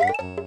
え?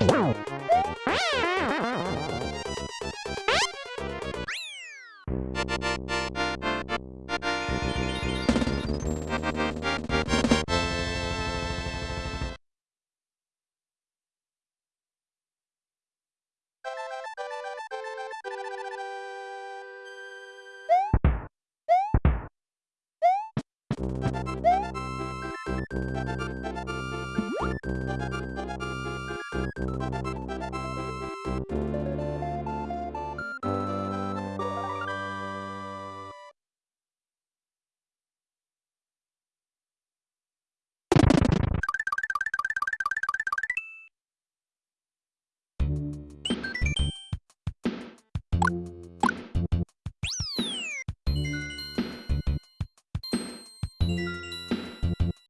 Wow.